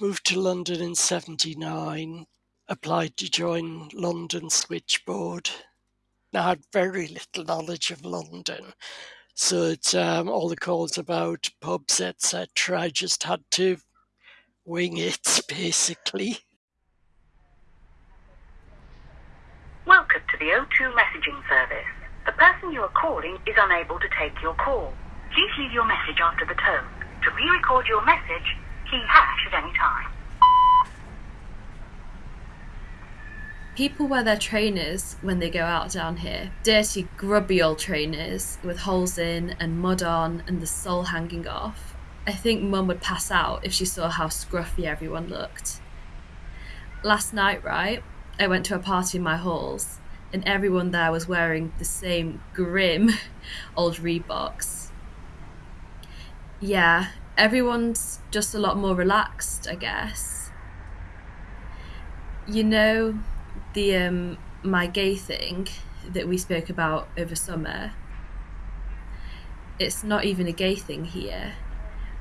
Moved to London in 79, applied to join London Switchboard. I had very little knowledge of London, so it's um, all the calls about pubs, etc. I just had to wing it, basically. Welcome to the O2 messaging service. The person you are calling is unable to take your call. Please leave your message after the tone. To re-record your message, key hash at any time. People wear their trainers when they go out down here. Dirty, grubby old trainers with holes in and mud on and the sole hanging off. I think Mum would pass out if she saw how scruffy everyone looked. Last night, right, I went to a party in my halls and everyone there was wearing the same grim old Reeboks. Yeah, everyone's just a lot more relaxed, I guess. You know, the um, my gay thing that we spoke about over summer. It's not even a gay thing here.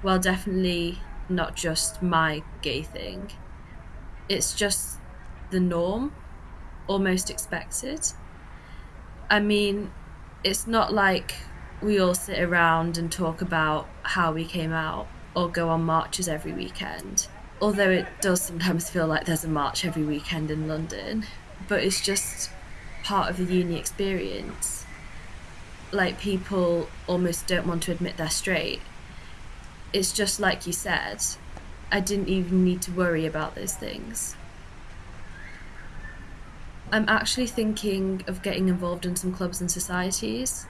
Well, definitely not just my gay thing. It's just the norm, almost expected. I mean, it's not like we all sit around and talk about how we came out or go on marches every weekend. Although it does sometimes feel like there's a march every weekend in London, but it's just part of the uni experience. Like people almost don't want to admit they're straight. It's just like you said, I didn't even need to worry about those things. I'm actually thinking of getting involved in some clubs and societies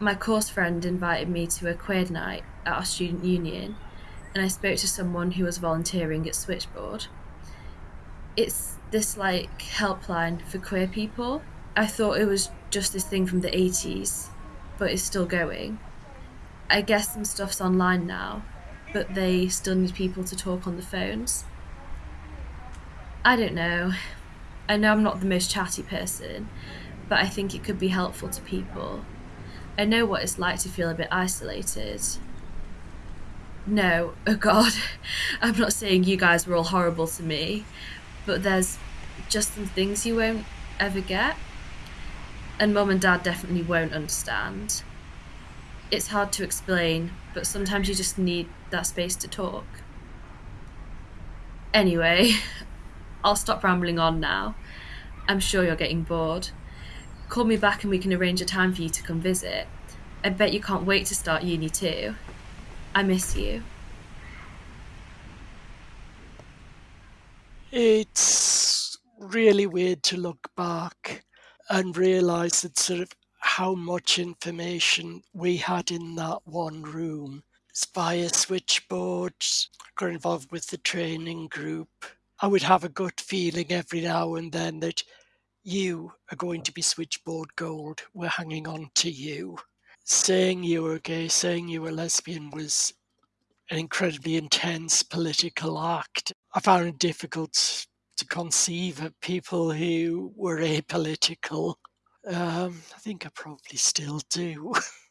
my course friend invited me to a queer night at our student union, and I spoke to someone who was volunteering at Switchboard. It's this like helpline for queer people. I thought it was just this thing from the 80s, but it's still going. I guess some stuff's online now, but they still need people to talk on the phones. I don't know. I know I'm not the most chatty person, but I think it could be helpful to people I know what it's like to feel a bit isolated. No, oh God, I'm not saying you guys were all horrible to me, but there's just some things you won't ever get. And mum and dad definitely won't understand. It's hard to explain, but sometimes you just need that space to talk. Anyway, I'll stop rambling on now. I'm sure you're getting bored. Call me back and we can arrange a time for you to come visit. I bet you can't wait to start uni too. I miss you. It's really weird to look back and realize that sort of how much information we had in that one room via switchboards, got involved with the training group. I would have a gut feeling every now and then that you are going to be switchboard gold. We're hanging on to you. Saying you were gay, saying you were lesbian was an incredibly intense political act. I found it difficult to conceive of people who were apolitical. Um, I think I probably still do.